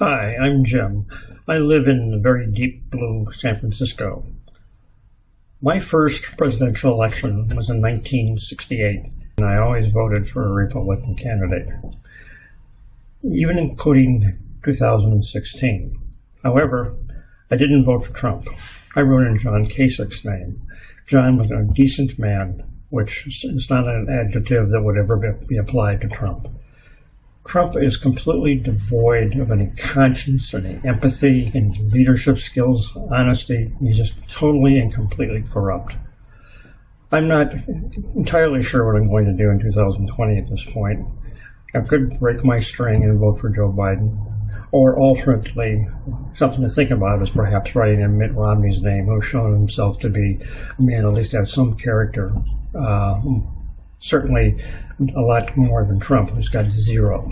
Hi, I'm Jim. I live in the very deep blue San Francisco. My first presidential election was in 1968, and I always voted for a Republican candidate, even including 2016. However, I didn't vote for Trump. I wrote in John Kasich's name. John was a decent man, which is not an adjective that would ever be applied to Trump. Trump is completely devoid of any conscience, any empathy, any leadership skills, honesty. He's just totally and completely corrupt. I'm not entirely sure what I'm going to do in 2020 at this point. I could break my string and vote for Joe Biden. Or alternately, something to think about is perhaps writing in Mitt Romney's name, who's shown himself to be a man at least has some character. Uh, certainly a lot more than Trump, who's got zero.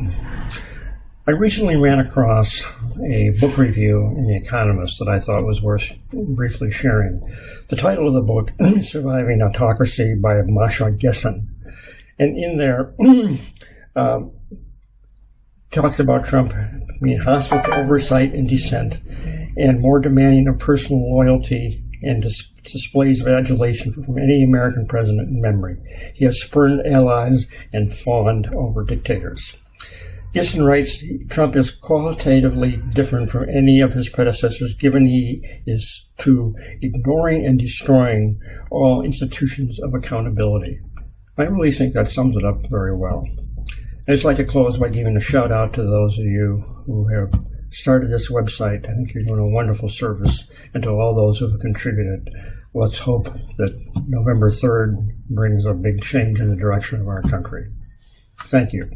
I recently ran across a book review in The Economist that I thought was worth briefly sharing. The title of the book Surviving Autocracy by Masha Gessen. And in there, um, talks about Trump being hostile to oversight and dissent and more demanding of personal loyalty and dis- displays of adulation from any American president in memory. He has spurned allies and fawned over dictators. Gessen writes Trump is qualitatively different from any of his predecessors, given he is to ignoring and destroying all institutions of accountability. I really think that sums it up very well. I'd just like to close by giving a shout out to those of you who have started this website. I think you're doing a wonderful service, and to all those who have contributed. Let's hope that November 3rd brings a big change in the direction of our country. Thank you.